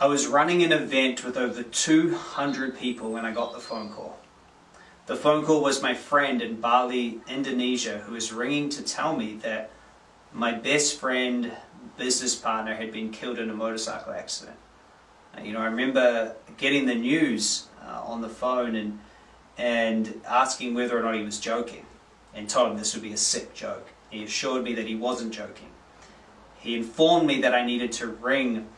I was running an event with over 200 people when I got the phone call. The phone call was my friend in Bali, Indonesia, who was ringing to tell me that my best friend, business partner, had been killed in a motorcycle accident. You know, I remember getting the news uh, on the phone and and asking whether or not he was joking and told him this would be a sick joke. He assured me that he wasn't joking. He informed me that I needed to ring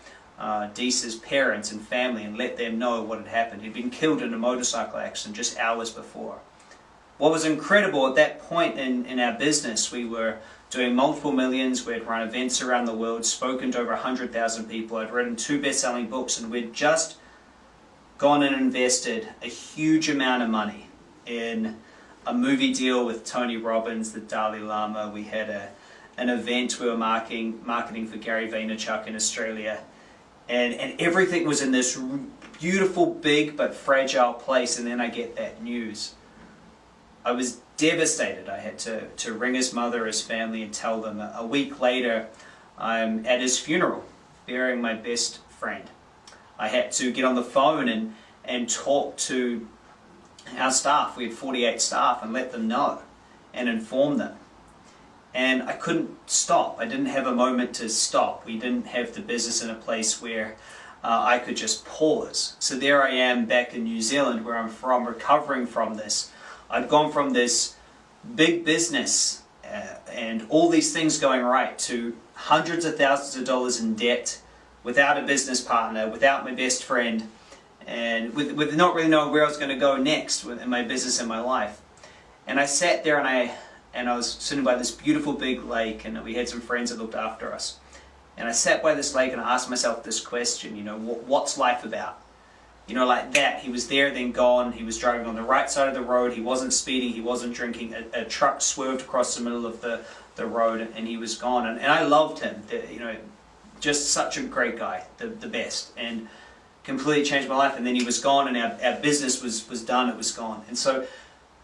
uh, Deesa's parents and family and let them know what had happened. He'd been killed in a motorcycle accident just hours before. What was incredible at that point in, in our business, we were doing multiple millions, we had run events around the world, spoken to over 100,000 people, I'd written two best-selling books, and we'd just gone and invested a huge amount of money in a movie deal with Tony Robbins, the Dalai Lama. We had a, an event we were marketing, marketing for Gary Vaynerchuk in Australia. And, and everything was in this beautiful, big, but fragile place. And then I get that news. I was devastated. I had to, to ring his mother, his family, and tell them. A week later, I'm at his funeral, burying my best friend. I had to get on the phone and, and talk to our staff. We had 48 staff and let them know and inform them. And I couldn't stop. I didn't have a moment to stop. We didn't have the business in a place where uh, I could just pause. So there I am back in New Zealand where I'm from, recovering from this. I'd gone from this big business uh, and all these things going right to hundreds of thousands of dollars in debt without a business partner, without my best friend, and with, with not really knowing where I was going to go next in my business and my life. And I sat there and I and I was sitting by this beautiful big lake and we had some friends that looked after us. And I sat by this lake and I asked myself this question, you know, what's life about? You know, like that. He was there, then gone. He was driving on the right side of the road. He wasn't speeding. He wasn't drinking. A, a truck swerved across the middle of the, the road and he was gone. And, and I loved him. The, you know, just such a great guy, the, the best. And completely changed my life. And then he was gone and our, our business was, was done. It was gone. And so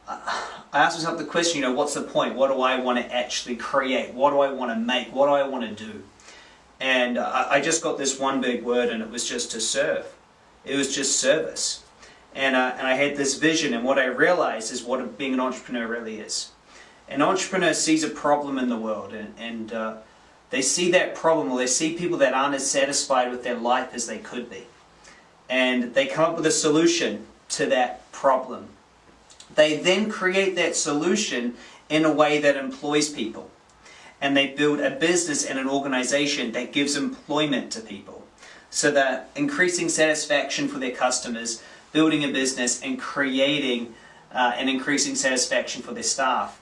I asked myself the question, you know, what's the point? What do I want to actually create? What do I want to make? What do I want to do? And I, I just got this one big word and it was just to serve. It was just service. And, uh, and I had this vision and what I realized is what being an entrepreneur really is. An entrepreneur sees a problem in the world and, and uh, they see that problem or they see people that aren't as satisfied with their life as they could be. And they come up with a solution to that problem. They then create that solution in a way that employs people. And they build a business and an organization that gives employment to people. So that increasing satisfaction for their customers, building a business and creating uh, and increasing satisfaction for their staff.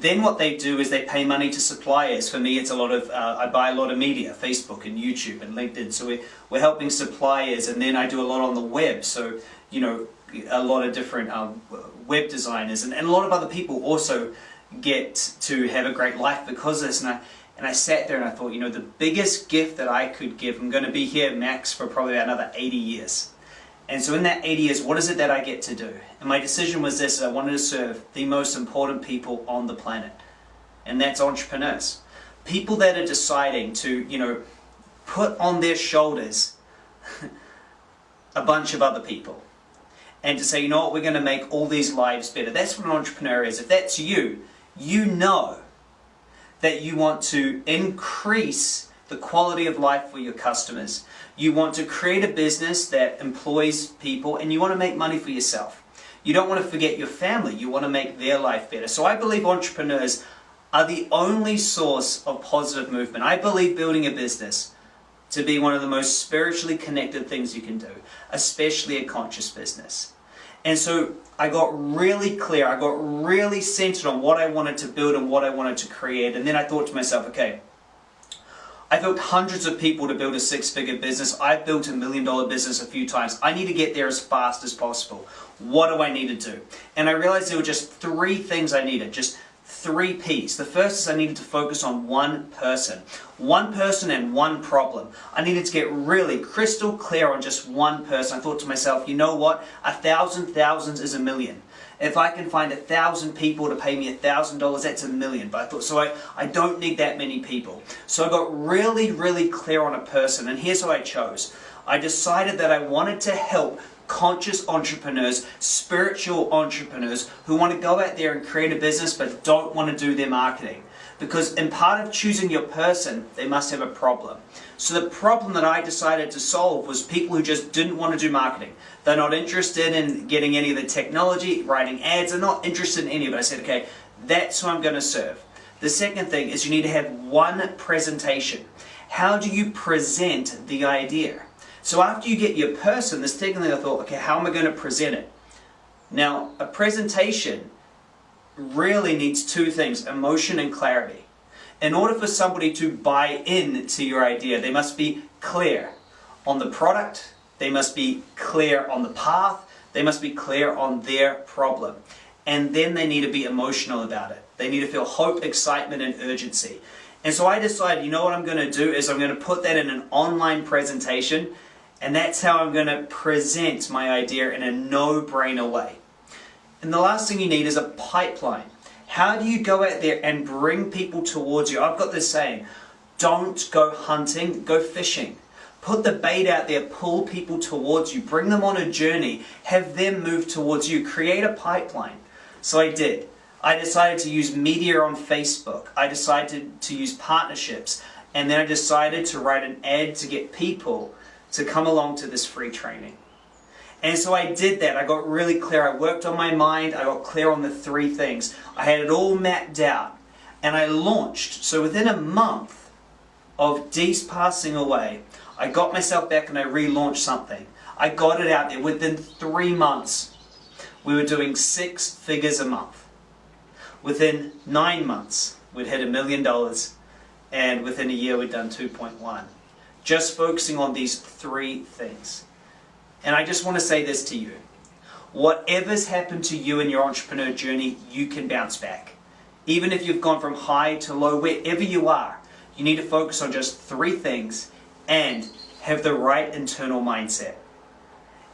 Then what they do is they pay money to suppliers. For me, it's a lot of, uh, I buy a lot of media, Facebook and YouTube and LinkedIn. So we're, we're helping suppliers and then I do a lot on the web. So, you know, a lot of different um, web designers and, and a lot of other people also get to have a great life because of this. And I, and I sat there and I thought, you know, the biggest gift that I could give, I'm going to be here max for probably another 80 years. And so in that 80 years, what is it that I get to do? And my decision was this, I wanted to serve the most important people on the planet. And that's entrepreneurs. People that are deciding to, you know, put on their shoulders a bunch of other people. And to say, you know what, we're going to make all these lives better. That's what an entrepreneur is. If that's you, you know that you want to increase the quality of life for your customers. You want to create a business that employs people and you want to make money for yourself. You don't want to forget your family. You want to make their life better. So I believe entrepreneurs are the only source of positive movement. I believe building a business to be one of the most spiritually connected things you can do, especially a conscious business. And so I got really clear, I got really centered on what I wanted to build and what I wanted to create. And then I thought to myself, okay, I've helped hundreds of people to build a six-figure business. I've built a million-dollar business a few times. I need to get there as fast as possible. What do I need to do? And I realized there were just three things I needed, just three P's. The first is I needed to focus on one person. One person and one problem. I needed to get really crystal clear on just one person. I thought to myself, you know what? A thousand thousands is a million. If I can find a thousand people to pay me a thousand dollars, that's a million. But I thought, so I, I don't need that many people. So I got really, really clear on a person, and here's who I chose. I decided that I wanted to help conscious entrepreneurs, spiritual entrepreneurs who want to go out there and create a business but don't want to do their marketing. Because in part of choosing your person, they must have a problem. So the problem that I decided to solve was people who just didn't want to do marketing. They're not interested in getting any of the technology, writing ads, they're not interested in any of it. I said, okay, that's who I'm going to serve. The second thing is you need to have one presentation. How do you present the idea? So after you get your person, the second thing I thought, okay, how am I going to present it? Now, a presentation really needs two things, emotion and clarity. In order for somebody to buy in to your idea, they must be clear on the product, they must be clear on the path, they must be clear on their problem. And then they need to be emotional about it. They need to feel hope, excitement, and urgency. And so I decided, you know what I'm going to do is I'm going to put that in an online presentation and that's how I'm going to present my idea in a no-brainer way. And the last thing you need is a pipeline. How do you go out there and bring people towards you? I've got this saying, don't go hunting, go fishing. Put the bait out there, pull people towards you, bring them on a journey, have them move towards you, create a pipeline. So I did. I decided to use media on Facebook. I decided to use partnerships. And then I decided to write an ad to get people to come along to this free training. And so I did that. I got really clear. I worked on my mind. I got clear on the three things. I had it all mapped out. And I launched. So within a month of Dees passing away, I got myself back and I relaunched something. I got it out there. Within three months, we were doing six figures a month. Within nine months, we'd hit a million dollars. And within a year, we'd done 2.1 just focusing on these three things. And I just want to say this to you. Whatever's happened to you in your entrepreneur journey, you can bounce back. Even if you've gone from high to low, wherever you are, you need to focus on just three things and have the right internal mindset.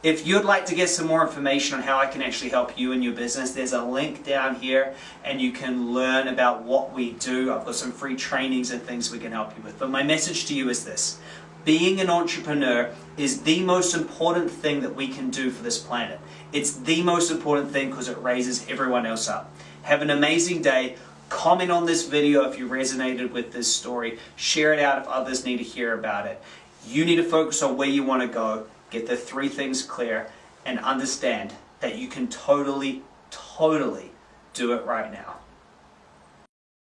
If you'd like to get some more information on how I can actually help you in your business, there's a link down here and you can learn about what we do. I've got some free trainings and things we can help you with. But my message to you is this. Being an entrepreneur is the most important thing that we can do for this planet. It's the most important thing because it raises everyone else up. Have an amazing day. Comment on this video if you resonated with this story. Share it out if others need to hear about it. You need to focus on where you want to go get the three things clear, and understand that you can totally, totally do it right now.